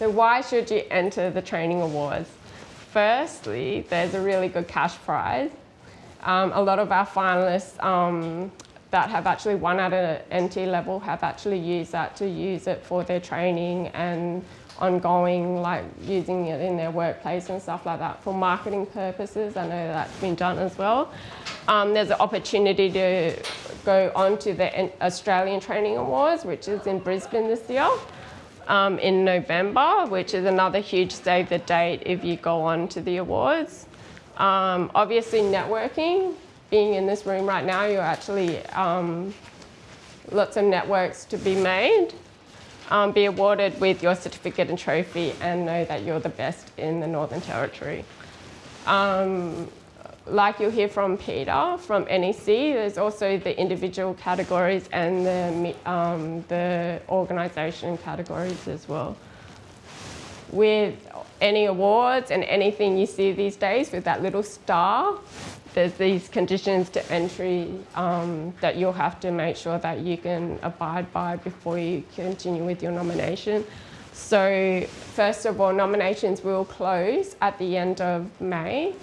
So why should you enter the training awards? Firstly, there's a really good cash prize. Um, a lot of our finalists um, that have actually won at an NT level have actually used that to use it for their training and ongoing, like using it in their workplace and stuff like that for marketing purposes. I know that's been done as well. Um, there's an opportunity to go on to the Australian Training Awards, which is in Brisbane this year. Um, in November, which is another huge save the date if you go on to the awards. Um, obviously networking, being in this room right now, you're actually um, lots of networks to be made. Um, be awarded with your certificate and trophy and know that you're the best in the Northern Territory. Um, like you'll hear from Peter from NEC, there's also the individual categories and the, um, the organisation categories as well. With any awards and anything you see these days with that little star, there's these conditions to entry um, that you'll have to make sure that you can abide by before you continue with your nomination. So first of all, nominations will close at the end of May.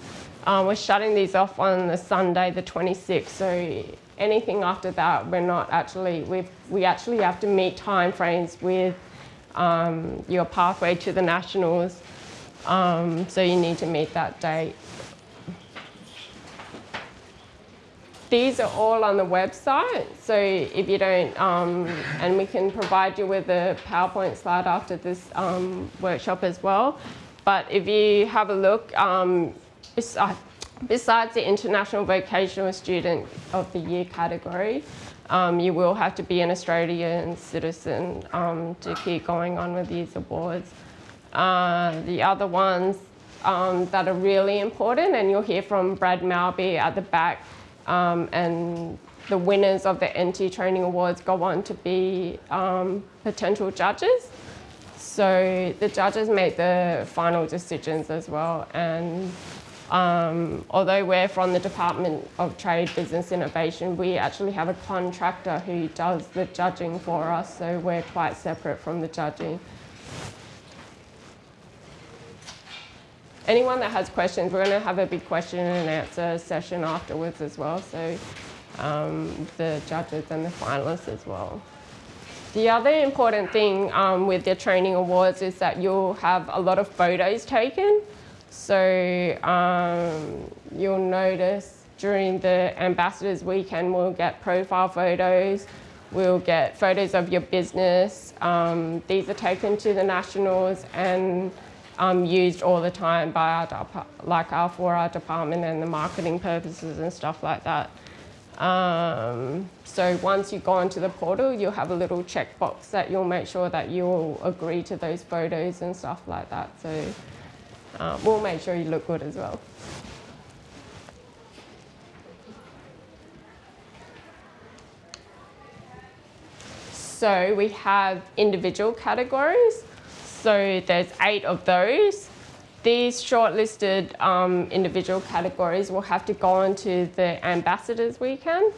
Um, we're shutting these off on the Sunday, the 26th. So anything after that, we're not actually, we we actually have to meet timeframes with um, your pathway to the nationals. Um, so you need to meet that date. These are all on the website, so if you don't, um, and we can provide you with a PowerPoint slide after this um, workshop as well. But if you have a look, besides the International Vocational Student of the Year category, um, you will have to be an Australian citizen um, to keep going on with these awards. Uh, the other ones um, that are really important, and you'll hear from Brad Malby at the back, um, and the winners of the NT Training Awards go on to be um, potential judges. So the judges make the final decisions as well. And um, although we're from the Department of Trade, Business Innovation, we actually have a contractor who does the judging for us. So we're quite separate from the judging. anyone that has questions, we're going to have a big question and answer session afterwards as well. So um, the judges and the finalists as well. The other important thing um, with the training awards is that you'll have a lot of photos taken. So um, you'll notice during the Ambassadors Weekend, we'll get profile photos, we'll get photos of your business. Um, these are taken to the nationals and um, used all the time by our, like our, for our department and the marketing purposes and stuff like that. Um, so once you go onto the portal, you'll have a little checkbox that you'll make sure that you'll agree to those photos and stuff like that. So uh, we'll make sure you look good as well. So we have individual categories. So there's eight of those. These shortlisted um, individual categories will have to go on to the Ambassadors Weekend.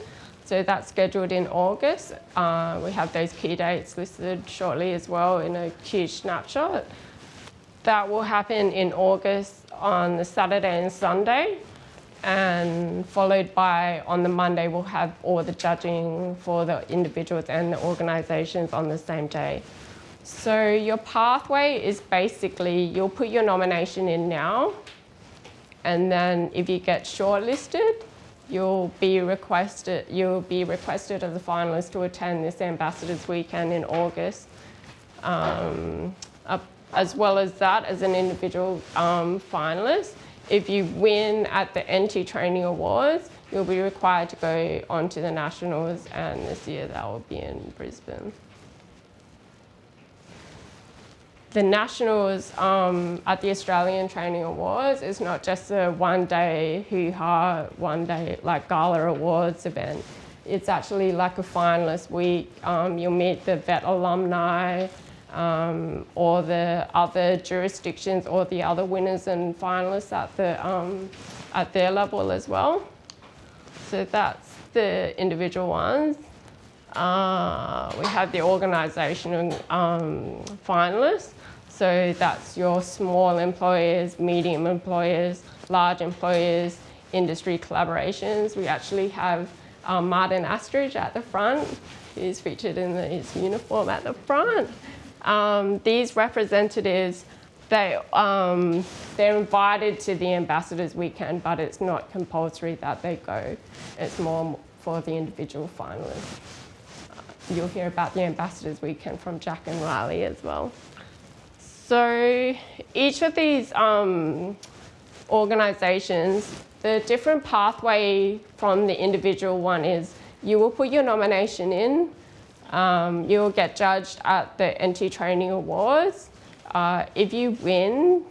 So that's scheduled in August. Uh, we have those key dates listed shortly as well in a huge snapshot. That will happen in August on the Saturday and Sunday and followed by on the Monday we'll have all the judging for the individuals and the organisations on the same day. So your pathway is basically you'll put your nomination in now and then if you get shortlisted, you'll be requested you'll be requested as a finalist to attend this ambassadors weekend in August. Um, as well as that, as an individual um, finalist, if you win at the NT Training Awards, you'll be required to go on to the Nationals and this year that will be in Brisbane the Nationals um, at the Australian Training Awards is not just a one day hoo-ha, one day like gala awards event. It's actually like a finalist week. Um, you'll meet the VET alumni um, or the other jurisdictions or the other winners and finalists at, the, um, at their level as well. So that's the individual ones. Uh, we have the organisational um, finalists. So that's your small employers, medium employers, large employers, industry collaborations. We actually have um, Martin Astridge at the front. He's featured in his uniform at the front. Um, these representatives, they, um, they're invited to the Ambassadors Weekend, but it's not compulsory that they go. It's more for the individual finalists. You'll hear about the Ambassadors Weekend from Jack and Riley as well. So each of these um, organisations, the different pathway from the individual one is you will put your nomination in, um, you'll get judged at the NT Training Awards. Uh, if you win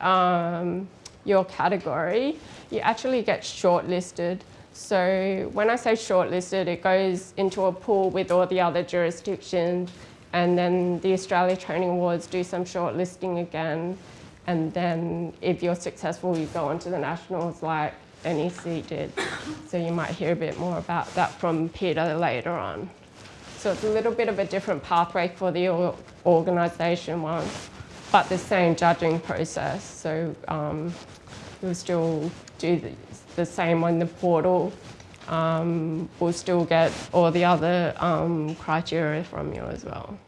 um, your category, you actually get shortlisted. So when I say shortlisted, it goes into a pool with all the other jurisdictions and then the Australia Training Awards do some shortlisting again. And then if you're successful, you go on to the nationals like NEC did. So you might hear a bit more about that from Peter later on. So it's a little bit of a different pathway for the organisation one, but the same judging process. So um, we'll still do the, the same on the portal. Um, we'll still get all the other um, criteria from you as well.